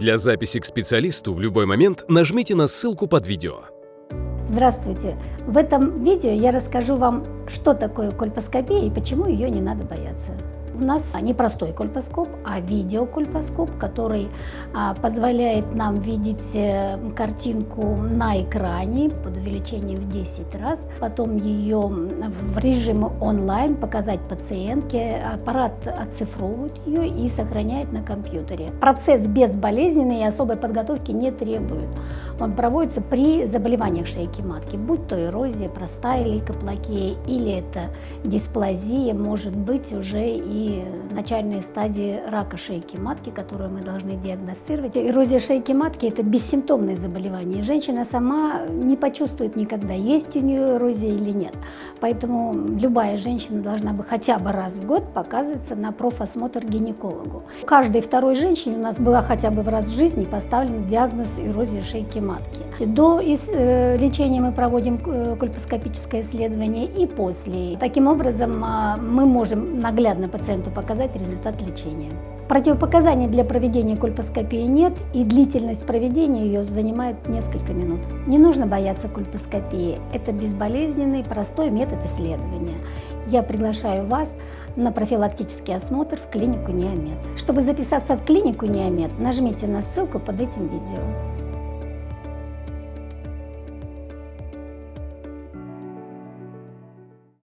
Для записи к специалисту в любой момент нажмите на ссылку под видео. Здравствуйте! В этом видео я расскажу вам, что такое кольпоскопия и почему ее не надо бояться. У нас не простой кольпоскоп, а видеокольпоскоп, который а, позволяет нам видеть э, картинку на экране под увеличением в 10 раз, потом ее в режиме онлайн показать пациентке, аппарат оцифровывает ее и сохраняет на компьютере. Процесс безболезненный и особой подготовки не требует. Он проводится при заболеваниях шейки матки, будь то эрозия, простая лейкоплакия или это дисплазия, может быть уже и начальные стадии рака шейки матки, которую мы должны диагностировать. Эрозия шейки матки – это бессимптомное заболевание. Женщина сама не почувствует никогда, есть у нее эрозия или нет. Поэтому любая женщина должна бы хотя бы раз в год показываться на профосмотр гинекологу. Каждой второй женщине у нас была хотя бы в раз в жизни поставлен диагноз эрозии шейки матки. До э, лечения мы проводим э, кольпоскопическое исследование и после. Таким образом, а, мы можем наглядно пациенту пациенту показать результат лечения. Противопоказаний для проведения кольпоскопии нет, и длительность проведения ее занимает несколько минут. Не нужно бояться кольпоскопии. Это безболезненный, простой метод исследования. Я приглашаю вас на профилактический осмотр в клинику Неомед. Чтобы записаться в клинику Неомед, нажмите на ссылку под этим видео.